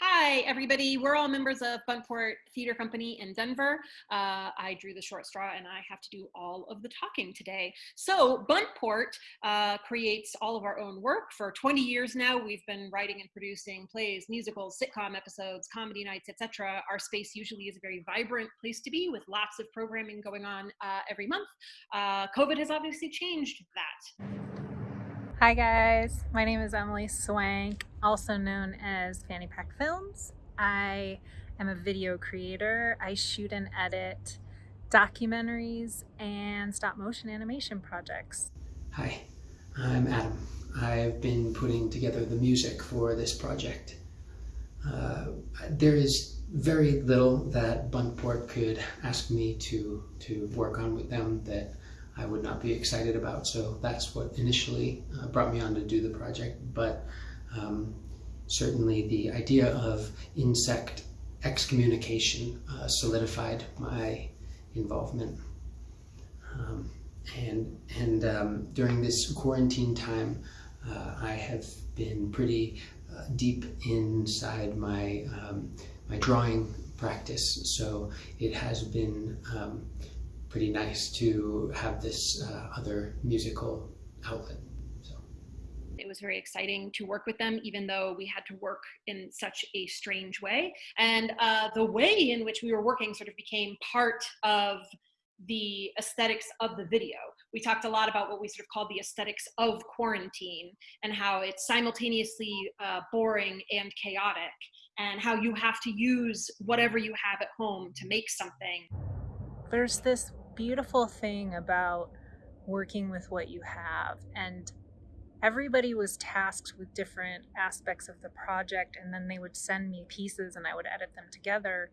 Hi, everybody. We're all members of Buntport Theater Company in Denver. Uh, I drew the short straw and I have to do all of the talking today. So Buntport uh, creates all of our own work. For 20 years now, we've been writing and producing plays, musicals, sitcom episodes, comedy nights, etc. Our space usually is a very vibrant place to be with lots of programming going on uh, every month. Uh, COVID has obviously changed that. Hi guys, my name is Emily Swank, also known as Fanny Pack Films. I am a video creator. I shoot and edit documentaries and stop motion animation projects. Hi, I'm Adam. I've been putting together the music for this project. Uh, there is very little that Buntport could ask me to, to work on with them that I would not be excited about. So that's what initially uh, brought me on to do the project. But um, certainly the idea of insect excommunication uh, solidified my involvement. Um, and and um, during this quarantine time, uh, I have been pretty uh, deep inside my um, my drawing practice. So it has been um, pretty nice to have this uh, other musical outlet. It was very exciting to work with them, even though we had to work in such a strange way. And uh, the way in which we were working sort of became part of the aesthetics of the video. We talked a lot about what we sort of called the aesthetics of quarantine and how it's simultaneously uh, boring and chaotic and how you have to use whatever you have at home to make something. There's this beautiful thing about working with what you have and everybody was tasked with different aspects of the project and then they would send me pieces and I would edit them together.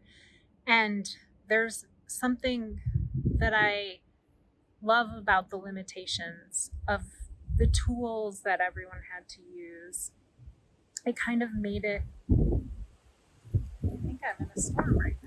And there's something that I love about the limitations of the tools that everyone had to use. It kind of made it I think I'm in a storm right now